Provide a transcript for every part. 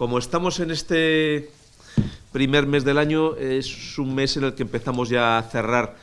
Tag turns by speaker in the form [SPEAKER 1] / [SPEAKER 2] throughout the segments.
[SPEAKER 1] Como estamos en este primer mes del año, es un mes en el que empezamos ya a cerrar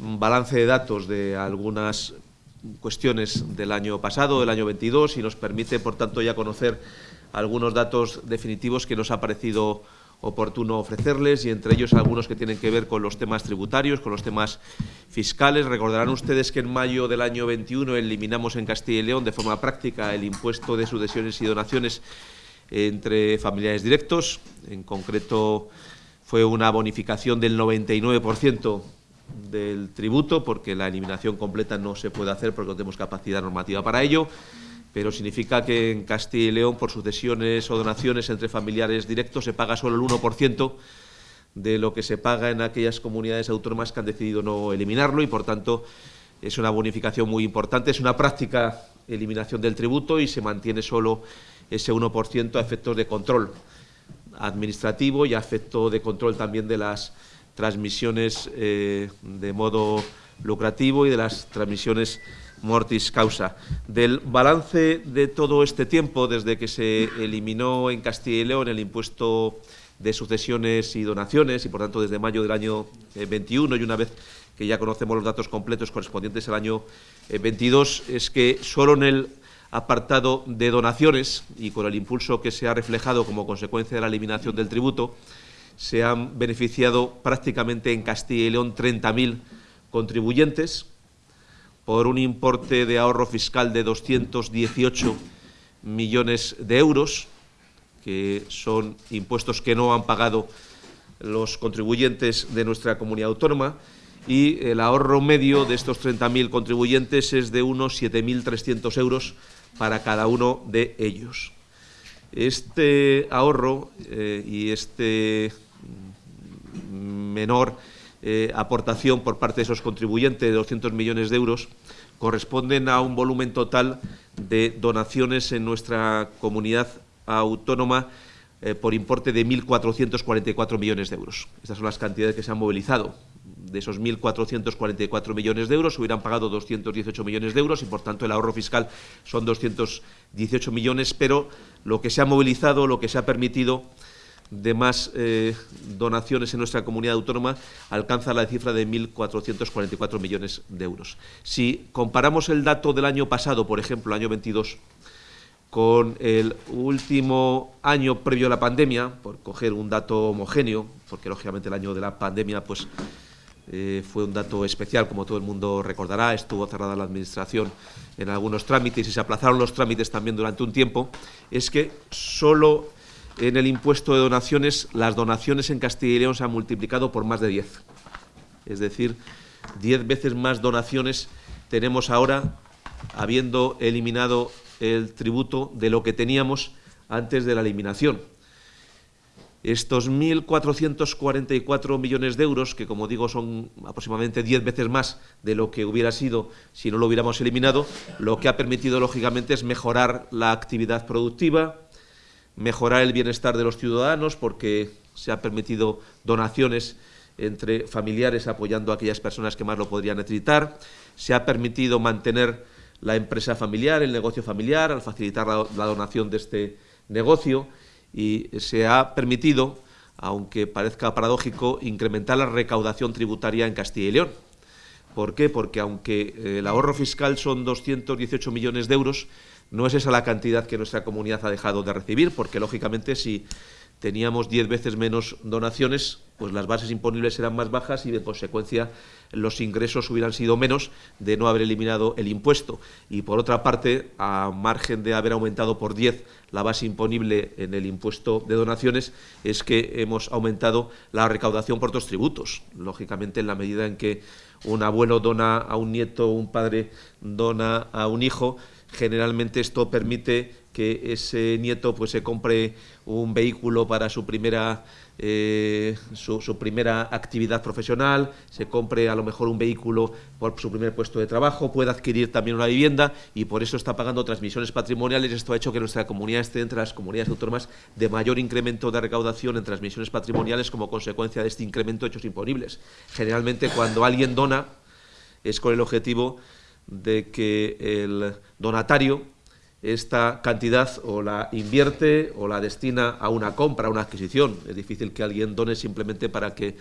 [SPEAKER 1] un balance de datos de algunas cuestiones del año pasado, del año 22, y nos permite, por tanto, ya conocer algunos datos definitivos que nos ha parecido oportuno ofrecerles y entre ellos algunos que tienen que ver con los temas tributarios, con los temas fiscales. Recordarán ustedes que en mayo del año 21 eliminamos en Castilla y León de forma práctica el impuesto de sucesiones y donaciones entre familiares directos. En concreto fue una bonificación del 99% del tributo, porque la eliminación completa no se puede hacer porque no tenemos capacidad normativa para ello pero significa que en Castilla y León por sucesiones o donaciones entre familiares directos se paga solo el 1% de lo que se paga en aquellas comunidades autónomas que han decidido no eliminarlo y, por tanto, es una bonificación muy importante, es una práctica eliminación del tributo y se mantiene solo ese 1% a efectos de control administrativo y a efecto de control también de las transmisiones eh, de modo lucrativo y de las transmisiones mortis causa. Del balance de todo este tiempo, desde que se eliminó en Castilla y León el impuesto de sucesiones y donaciones, y por tanto desde mayo del año 21, eh, y una vez que ya conocemos los datos completos correspondientes al año 22, eh, es que solo en el apartado de donaciones, y con el impulso que se ha reflejado como consecuencia de la eliminación del tributo, se han beneficiado prácticamente en Castilla y León 30.000 contribuyentes, por un importe de ahorro fiscal de 218 millones de euros, que son impuestos que no han pagado los contribuyentes de nuestra comunidad autónoma, y el ahorro medio de estos 30.000 contribuyentes es de unos 7.300 euros para cada uno de ellos. Este ahorro eh, y este menor eh, aportación por parte de esos contribuyentes de 200 millones de euros corresponden a un volumen total de donaciones en nuestra comunidad autónoma eh, por importe de 1.444 millones de euros. Estas son las cantidades que se han movilizado. De esos 1.444 millones de euros se hubieran pagado 218 millones de euros y, por tanto, el ahorro fiscal son 218 millones, pero lo que se ha movilizado, lo que se ha permitido de más eh, donaciones en nuestra comunidad autónoma alcanza la cifra de 1.444 millones de euros. Si comparamos el dato del año pasado, por ejemplo, el año 22, con el último año previo a la pandemia, por coger un dato homogéneo, porque lógicamente el año de la pandemia pues, eh, fue un dato especial, como todo el mundo recordará, estuvo cerrada la Administración en algunos trámites y se aplazaron los trámites también durante un tiempo, es que solo en el impuesto de donaciones, las donaciones en Castilla y León se han multiplicado por más de 10. Es decir, 10 veces más donaciones tenemos ahora, habiendo eliminado el tributo de lo que teníamos antes de la eliminación. Estos 1.444 millones de euros, que como digo son aproximadamente 10 veces más de lo que hubiera sido si no lo hubiéramos eliminado, lo que ha permitido, lógicamente, es mejorar la actividad productiva, mejorar el bienestar de los ciudadanos porque se ha permitido donaciones entre familiares apoyando a aquellas personas que más lo podrían necesitar, se ha permitido mantener la empresa familiar, el negocio familiar, al facilitar la, la donación de este negocio y se ha permitido, aunque parezca paradójico, incrementar la recaudación tributaria en Castilla y León. ¿Por qué? Porque aunque el ahorro fiscal son 218 millones de euros, no es esa la cantidad que nuestra comunidad ha dejado de recibir, porque lógicamente si teníamos diez veces menos donaciones, pues las bases imponibles eran más bajas y de consecuencia los ingresos hubieran sido menos de no haber eliminado el impuesto. Y por otra parte, a margen de haber aumentado por 10 la base imponible en el impuesto de donaciones, es que hemos aumentado la recaudación por otros tributos. Lógicamente, en la medida en que un abuelo dona a un nieto, un padre dona a un hijo, generalmente esto permite que ese nieto pues se compre un vehículo para su primera eh, su, primera actividad profesional, se compre a lo mejor un vehículo por su primer puesto de trabajo, pueda adquirir también una vivienda y por eso está pagando transmisiones patrimoniales. Esto ha hecho que nuestra comunidad esté entre las comunidades autónomas de mayor incremento de recaudación en transmisiones patrimoniales como consecuencia de este incremento de hechos imponibles. Generalmente cuando alguien dona es con el objetivo de que el donatario esta cantidad o la invierte o la destina a una compra, a una adquisición. Es difícil que alguien done simplemente para que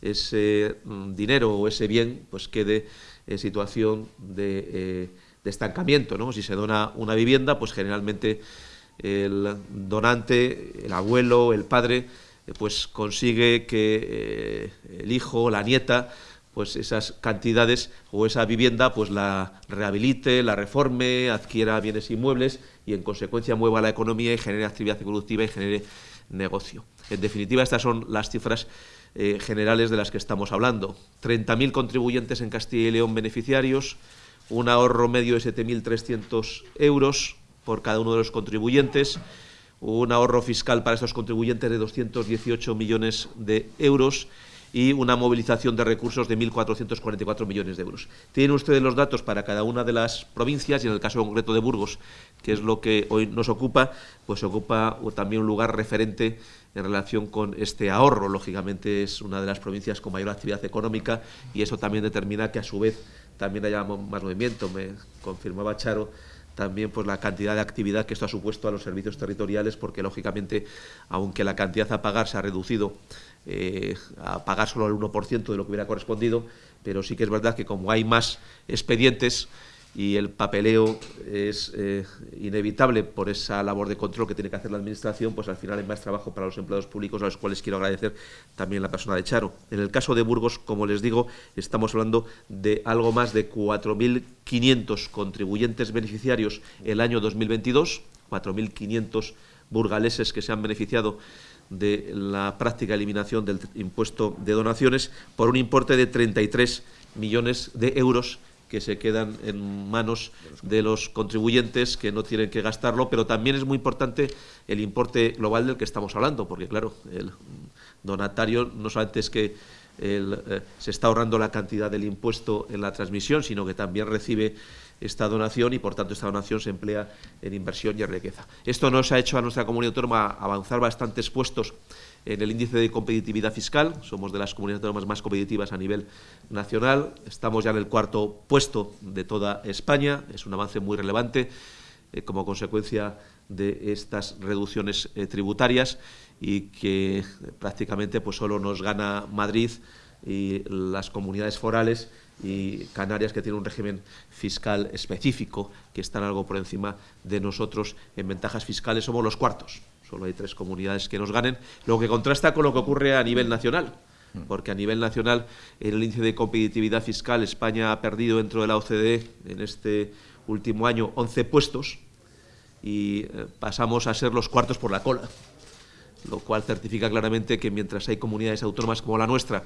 [SPEAKER 1] ese mm, dinero o ese bien pues quede en situación de, eh, estancamiento. ¿no? Si se dona una vivienda, pues generalmente el donante, el abuelo, el padre, eh, pues consigue que eh, el hijo o la nieta pues esas cantidades o esa vivienda pues la rehabilite, la reforme, adquiera bienes inmuebles y en consecuencia mueva la economía y genere actividad productiva y genere negocio. En definitiva, estas son las cifras eh, generales de las que estamos hablando. 30.000 contribuyentes en Castilla y León beneficiarios, un ahorro medio de 7.300 euros por cada uno de los contribuyentes, un ahorro fiscal para estos contribuyentes de 218 millones de euros y una movilización de recursos de 1.444 millones de euros. Tienen ustedes los datos para cada una de las provincias y en el caso concreto de Burgos, que es lo que hoy nos ocupa, pues ocupa también un lugar referente en relación con este ahorro. Lógicamente es una de las provincias con mayor actividad económica y eso también determina que a su vez también haya más movimiento. Me confirmaba Charo también pues la cantidad de actividad que esto ha supuesto a los servicios territoriales, porque lógicamente, aunque la cantidad a pagar se ha reducido eh, a pagar solo el 1% de lo que hubiera correspondido, pero sí que es verdad que como hay más expedientes, y el papeleo es eh, inevitable por esa labor de control que tiene que hacer la Administración, pues al final hay más trabajo para los empleados públicos, a los cuales quiero agradecer también la persona de Charo. En el caso de Burgos, como les digo, estamos hablando de algo más de 4.500 contribuyentes beneficiarios el año 2022, 4.500 burgaleses que se han beneficiado de la práctica eliminación del impuesto de donaciones por un importe de 33 millones de euros que se quedan en manos de los contribuyentes que no tienen que gastarlo, pero también es muy importante el importe global del que estamos hablando, porque claro, el donatario no solamente es que eh, se está ahorrando la cantidad del impuesto en la transmisión, sino que también recibe esta donación y, por tanto, esta donación se emplea en inversión y en riqueza. Esto nos ha hecho a nuestra comunidad autónoma avanzar bastantes puestos en el índice de competitividad fiscal. Somos de las comunidades autónomas más competitivas a nivel nacional. Estamos ya en el cuarto puesto de toda España. Es un avance muy relevante eh, como consecuencia de estas reducciones eh, tributarias y que prácticamente pues, solo nos gana Madrid y las comunidades forales y Canarias, que tiene un régimen fiscal específico, que están algo por encima de nosotros en ventajas fiscales, somos los cuartos. Solo hay tres comunidades que nos ganen, lo que contrasta con lo que ocurre a nivel nacional, porque a nivel nacional, en el índice de competitividad fiscal, España ha perdido dentro de la OCDE en este último año 11 puestos y eh, pasamos a ser los cuartos por la cola, lo cual certifica claramente que mientras hay comunidades autónomas como la nuestra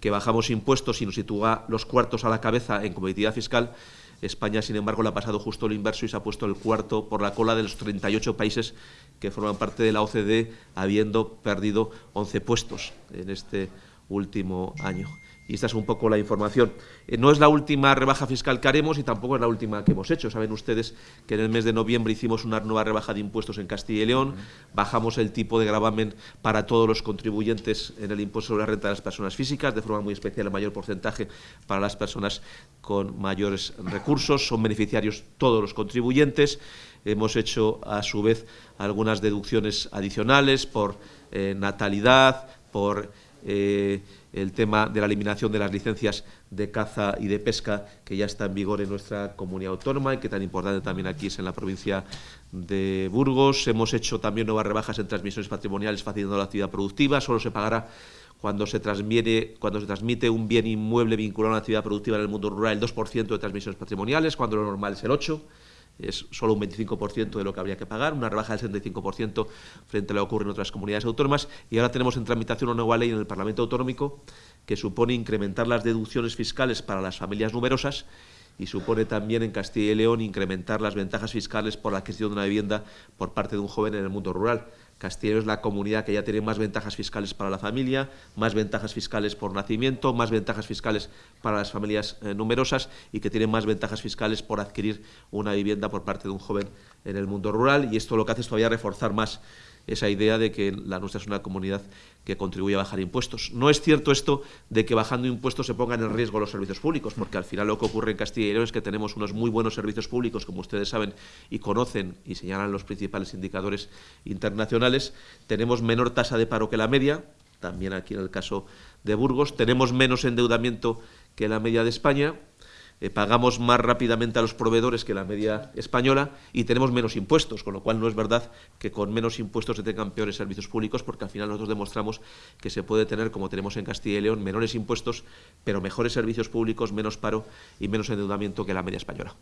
[SPEAKER 1] que bajamos impuestos y nos sitúa los cuartos a la cabeza en competitividad fiscal, España, sin embargo, le ha pasado justo lo inverso y se ha puesto el cuarto por la cola de los 38 países que forman parte de la OCDE, habiendo perdido 11 puestos en este último año y esta es un poco la información. Eh, no es la última rebaja fiscal que haremos y tampoco es la última que hemos hecho. Saben ustedes que en el mes de noviembre hicimos una nueva rebaja de impuestos en Castilla y León, bajamos el tipo de gravamen para todos los contribuyentes en el impuesto sobre la renta de las personas físicas, de forma muy especial el mayor porcentaje para las personas con mayores recursos, son beneficiarios todos los contribuyentes. Hemos hecho, a su vez, algunas deducciones adicionales por eh, natalidad, por... Eh, el tema de la eliminación de las licencias de caza y de pesca que ya está en vigor en nuestra comunidad autónoma y que tan importante también aquí es en la provincia de Burgos. Hemos hecho también nuevas rebajas en transmisiones patrimoniales facilitando la actividad productiva. Solo se pagará cuando se, transmite, cuando se transmite un bien inmueble vinculado a una actividad productiva en el mundo rural el 2% de transmisiones patrimoniales, cuando lo normal es el 8% es solo un 25% de lo que habría que pagar, una rebaja del 65% frente a lo que ocurre en otras comunidades autónomas. Y ahora tenemos en tramitación una nueva ley en el Parlamento Autonómico que supone incrementar las deducciones fiscales para las familias numerosas y supone también en Castilla y León incrementar las ventajas fiscales por la adquisición de una vivienda por parte de un joven en el mundo rural. Castilla es la comunidad que ya tiene más ventajas fiscales para la familia, más ventajas fiscales por nacimiento, más ventajas fiscales para las familias eh, numerosas y que tiene más ventajas fiscales por adquirir una vivienda por parte de un joven en el mundo rural. Y esto lo que hace es todavía reforzar más esa idea de que la nuestra es una comunidad que contribuye a bajar impuestos. No es cierto esto de que bajando impuestos se pongan en riesgo los servicios públicos, porque al final lo que ocurre en Castilla y León es que tenemos unos muy buenos servicios públicos, como ustedes saben y conocen y señalan los principales indicadores internacionales. Tenemos menor tasa de paro que la media, también aquí en el caso de Burgos. Tenemos menos endeudamiento que la media de España eh, pagamos más rápidamente a los proveedores que la media española y tenemos menos impuestos, con lo cual no es verdad que con menos impuestos se tengan peores servicios públicos, porque al final nosotros demostramos que se puede tener, como tenemos en Castilla y León, menores impuestos, pero mejores servicios públicos, menos paro y menos endeudamiento que la media española.